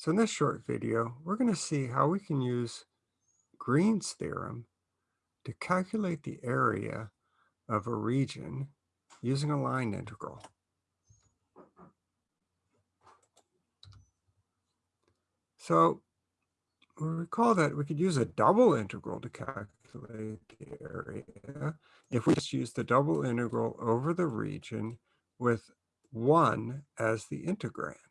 So in this short video, we're going to see how we can use Green's theorem to calculate the area of a region using a line integral. So we recall that we could use a double integral to calculate the area if we just use the double integral over the region with 1 as the integrand.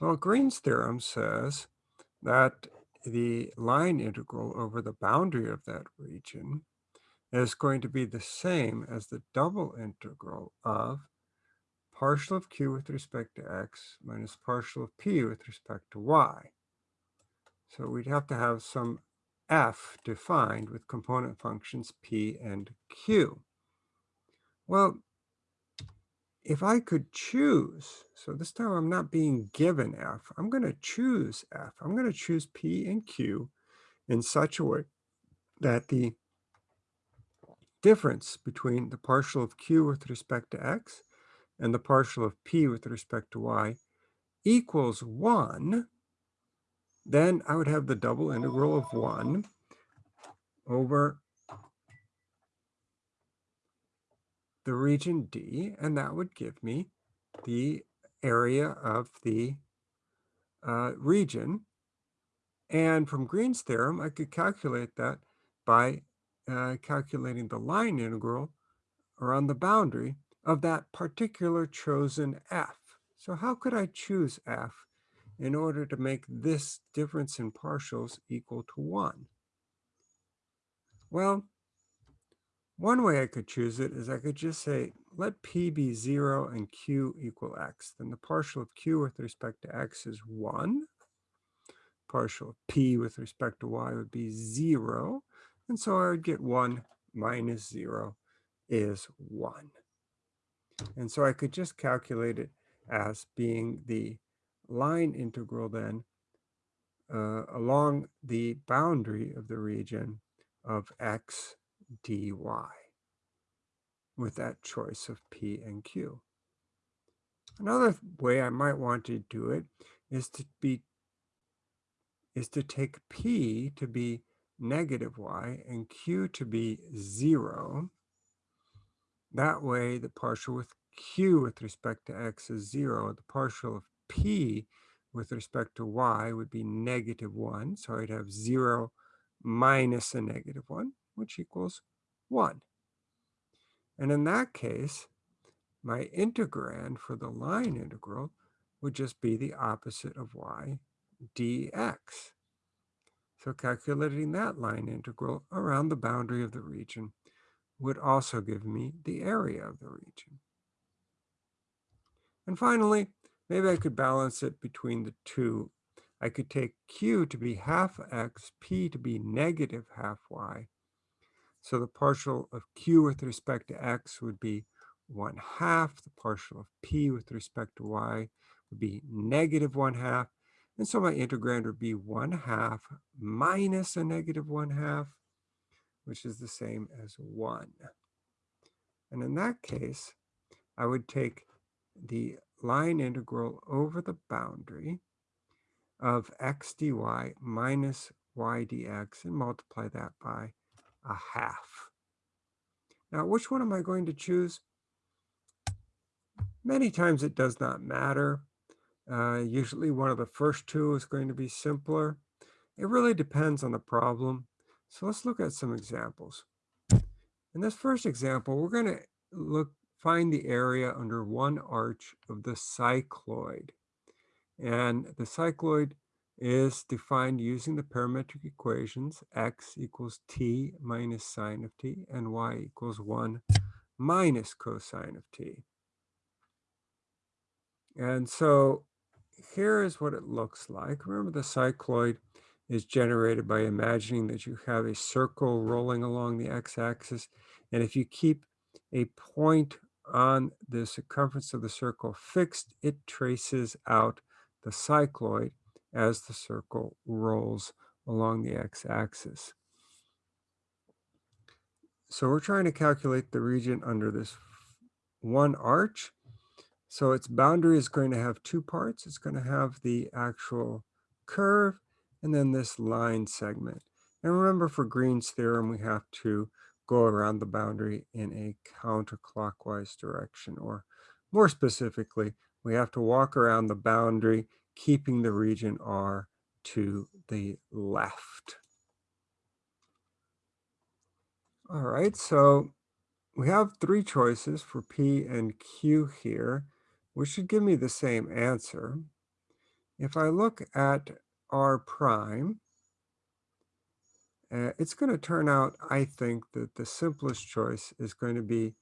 Well, Green's theorem says that the line integral over the boundary of that region is going to be the same as the double integral of partial of q with respect to x minus partial of p with respect to y. So we'd have to have some f defined with component functions p and q. Well, if I could choose, so this time I'm not being given f, I'm going to choose f. I'm going to choose p and q in such a way that the difference between the partial of q with respect to x and the partial of p with respect to y equals 1, then I would have the double integral of 1 over the region D, and that would give me the area of the uh, region. And from Green's theorem, I could calculate that by uh, calculating the line integral around the boundary of that particular chosen f. So how could I choose f in order to make this difference in partials equal to 1? Well, one way I could choose it is I could just say, let p be 0 and q equal x. Then the partial of q with respect to x is 1. Partial of p with respect to y would be 0. And so I would get 1 minus 0 is 1. And so I could just calculate it as being the line integral then uh, along the boundary of the region of x dy with that choice of p and q. Another way I might want to do it is to be is to take p to be negative y and q to be 0. That way the partial with q with respect to x is 0. The partial of p with respect to y would be negative 1. So I'd have 0 minus a negative 1 which equals 1. And in that case, my integrand for the line integral would just be the opposite of y dx. So calculating that line integral around the boundary of the region would also give me the area of the region. And finally, maybe I could balance it between the two. I could take q to be half x, p to be negative half y, so the partial of q with respect to x would be 1 half. The partial of p with respect to y would be negative 1 half. And so my integrand would be 1 half minus a negative 1 half, which is the same as 1. And in that case, I would take the line integral over the boundary of x dy minus y dx and multiply that by a half. Now, which one am I going to choose? Many times it does not matter. Uh, usually one of the first two is going to be simpler. It really depends on the problem. So let's look at some examples. In this first example, we're going to look find the area under one arch of the cycloid. And the cycloid is defined using the parametric equations x equals t minus sine of t and y equals 1 minus cosine of t. And so here is what it looks like. Remember the cycloid is generated by imagining that you have a circle rolling along the x-axis. And if you keep a point on the circumference of the circle fixed, it traces out the cycloid as the circle rolls along the x-axis. So we're trying to calculate the region under this one arch. So its boundary is going to have two parts. It's going to have the actual curve and then this line segment. And remember for Green's theorem, we have to go around the boundary in a counterclockwise direction, or more specifically, we have to walk around the boundary, keeping the region R to the left. All right, so we have three choices for P and Q here, which should give me the same answer. If I look at R prime, uh, it's going to turn out, I think, that the simplest choice is going to be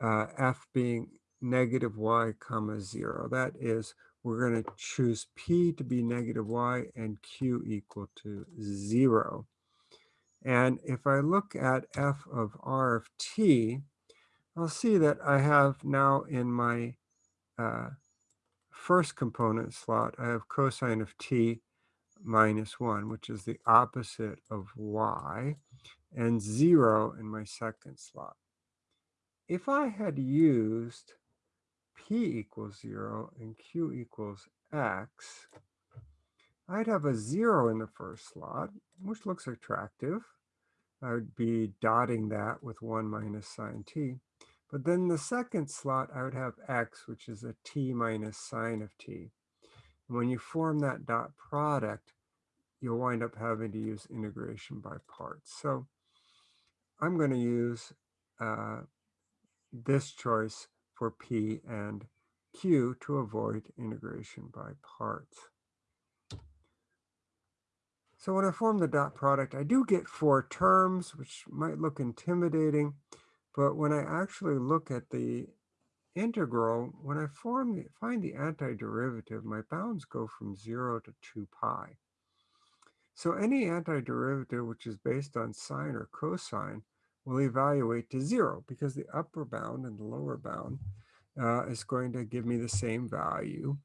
uh, f being negative y comma 0. That is, we're going to choose p to be negative y and q equal to 0. And if I look at f of r of t, I'll see that I have now in my uh, first component slot, I have cosine of t minus 1, which is the opposite of y, and 0 in my second slot. If I had used p equals 0 and q equals x, I'd have a 0 in the first slot, which looks attractive. I would be dotting that with 1 minus sine t. But then the second slot, I would have x, which is a t minus sine of t. When you form that dot product, you'll wind up having to use integration by parts. So I'm going to use uh, this choice for P and Q to avoid integration by parts. So when I form the dot product, I do get four terms, which might look intimidating, but when I actually look at the integral, when I form the, find the antiderivative, my bounds go from 0 to 2 pi. So any antiderivative which is based on sine or cosine will evaluate to 0 because the upper bound and the lower bound uh, is going to give me the same value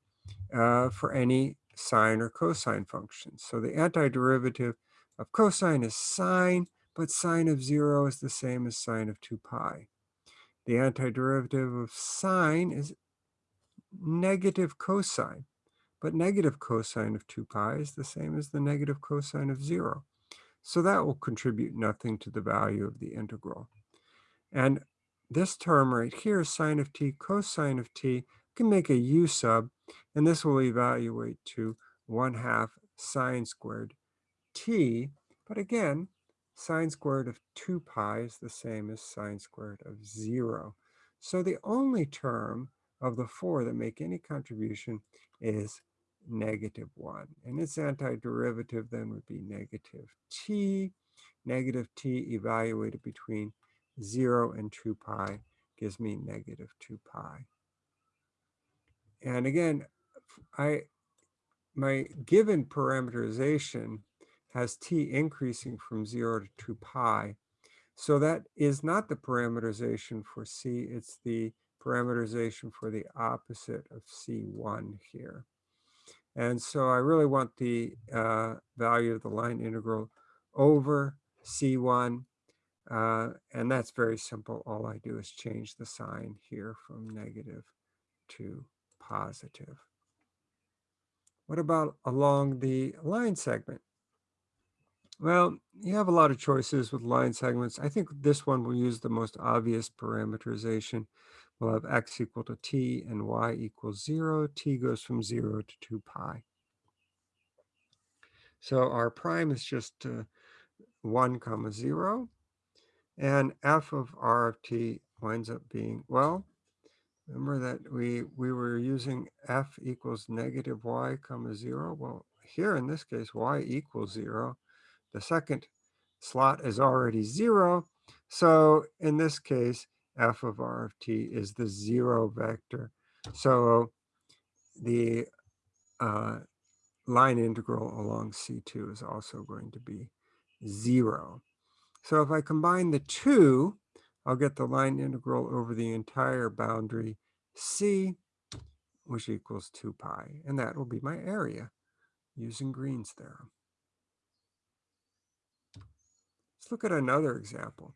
uh, for any sine or cosine function. So the antiderivative of cosine is sine, but sine of 0 is the same as sine of 2 pi. The antiderivative of sine is negative cosine, but negative cosine of 2 pi is the same as the negative cosine of 0. So that will contribute nothing to the value of the integral. And this term right here, sine of t, cosine of t, can make a u sub, and this will evaluate to 1 half sine squared t. But again, sine squared of 2 pi is the same as sine squared of 0. So the only term of the four that make any contribution is negative 1. And its antiderivative then would be negative t. Negative t evaluated between 0 and 2 pi gives me negative 2 pi. And again, I my given parameterization has t increasing from 0 to 2 pi. So that is not the parameterization for c, it's the parameterization for the opposite of c1 here. And so I really want the uh, value of the line integral over c1 uh, and that's very simple. All I do is change the sign here from negative to positive. What about along the line segment? Well, you have a lot of choices with line segments. I think this one will use the most obvious parameterization. We'll have x equal to t and y equals 0. t goes from 0 to 2 pi. So r prime is just uh, 1 comma 0. And f of r of t winds up being, well, remember that we, we were using f equals negative y comma 0. Well, here in this case, y equals 0. The second slot is already 0. So in this case, f of r of t is the 0 vector. So the uh, line integral along C2 is also going to be 0. So if I combine the two, I'll get the line integral over the entire boundary C, which equals 2 pi. And that will be my area using Green's theorem. Let's look at another example.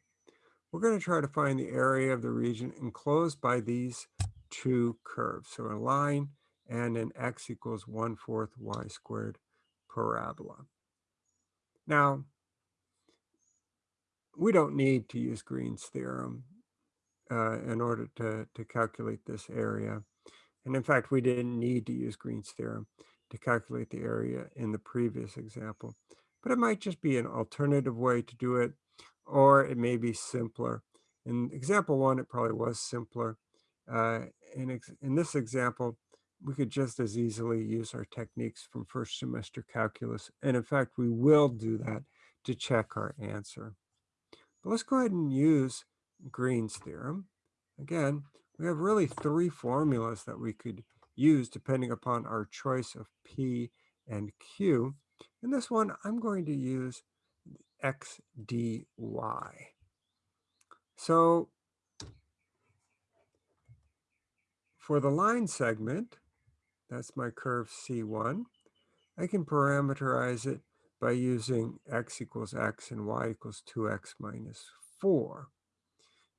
We're going to try to find the area of the region enclosed by these two curves. So a line and an x equals 1 fourth y squared parabola. Now, we don't need to use Green's theorem uh, in order to, to calculate this area. And in fact, we didn't need to use Green's theorem to calculate the area in the previous example. But it might just be an alternative way to do it, or it may be simpler. In example one, it probably was simpler. Uh, in, in this example, we could just as easily use our techniques from first semester calculus. And in fact, we will do that to check our answer. But let's go ahead and use Green's theorem. Again, we have really three formulas that we could use depending upon our choice of P and Q. In this one, I'm going to use x dy. So for the line segment, that's my curve C1, I can parameterize it by using x equals x and y equals 2x minus 4.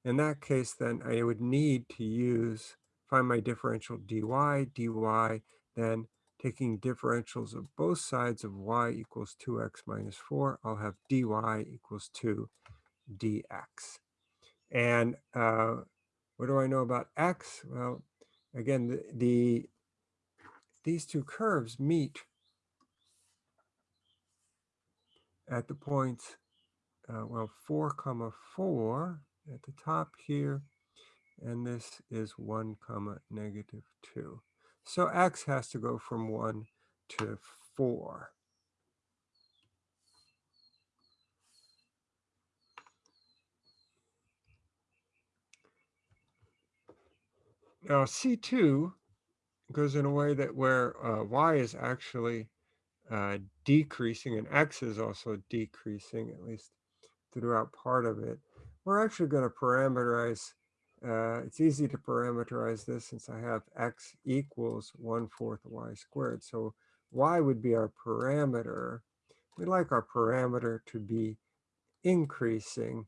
In that case, then I would need to use, find my differential dy, dy, then taking differentials of both sides of y equals 2x minus 4, I'll have dy equals 2 dx. And uh, what do I know about x? Well, again, the, the these two curves meet at the points, uh, well, 4 comma 4 at the top here, and this is 1 comma negative 2. So x has to go from 1 to 4. Now C2 goes in a way that where uh, y is actually uh, decreasing and x is also decreasing, at least throughout part of it. We're actually going to parameterize, uh, it's easy to parameterize this since I have x equals 1 fourth y squared. So y would be our parameter. We'd like our parameter to be increasing.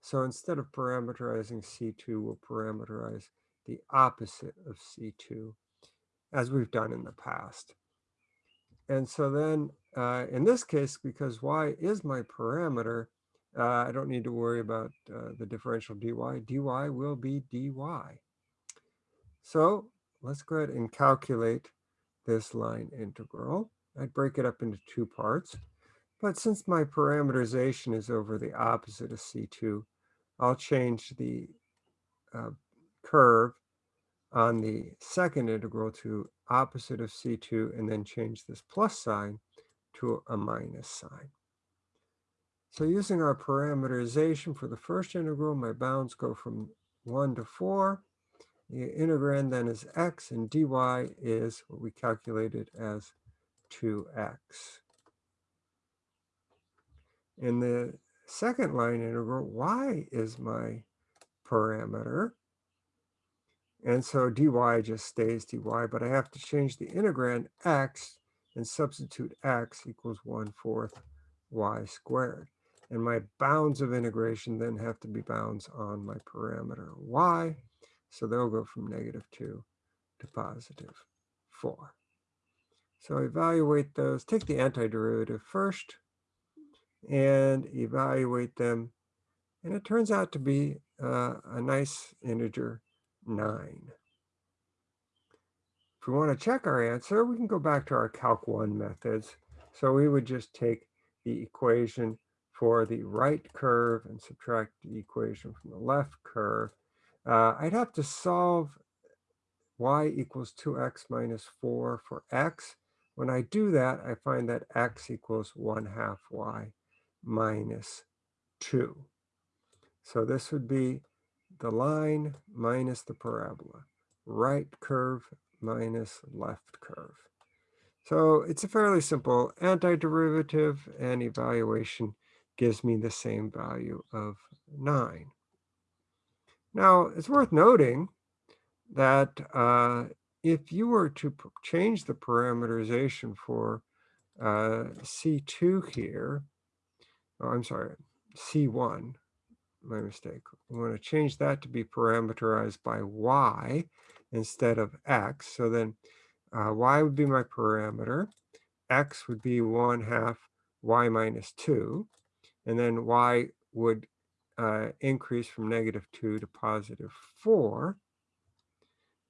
So instead of parameterizing C2, we'll parameterize the opposite of C2, as we've done in the past. And so then uh, in this case, because y is my parameter, uh, I don't need to worry about uh, the differential dy. dy will be dy. So let's go ahead and calculate this line integral. I'd break it up into two parts. But since my parameterization is over the opposite of C2, I'll change the uh, curve on the second integral to opposite of C2 and then change this plus sign to a minus sign. So using our parameterization for the first integral, my bounds go from 1 to 4. The integrand then is x, and dy is what we calculated as 2x. In the second line integral, y is my parameter. And so dy just stays dy, but I have to change the integrand x and substitute x equals 1 fourth y squared. And my bounds of integration then have to be bounds on my parameter y. So they'll go from negative 2 to positive 4. So evaluate those. Take the antiderivative first and evaluate them. And it turns out to be uh, a nice integer 9. If we want to check our answer, we can go back to our Calc 1 methods. So we would just take the equation for the right curve and subtract the equation from the left curve, uh, I'd have to solve y equals 2x minus 4 for x. When I do that, I find that x equals 1 half y minus 2. So this would be the line minus the parabola, right curve minus left curve. So it's a fairly simple antiderivative and evaluation gives me the same value of 9. Now, it's worth noting that uh, if you were to change the parameterization for uh, C2 here, oh, I'm sorry, C1, my mistake. We want to change that to be parameterized by y instead of x. So then uh, y would be my parameter. x would be 1 half y minus 2. And then y would uh, increase from negative 2 to positive 4.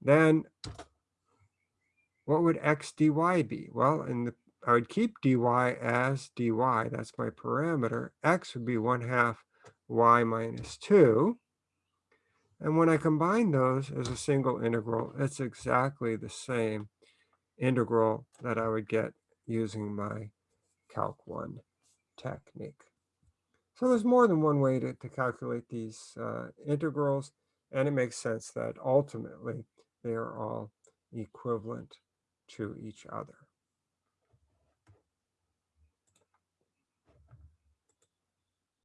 Then what would x dy be? Well, in the I would keep dy as dy, that's my parameter. x would be 1 half y minus 2. And when I combine those as a single integral, it's exactly the same integral that I would get using my Calc 1 technique. So there's more than one way to, to calculate these uh, integrals, and it makes sense that ultimately they are all equivalent to each other.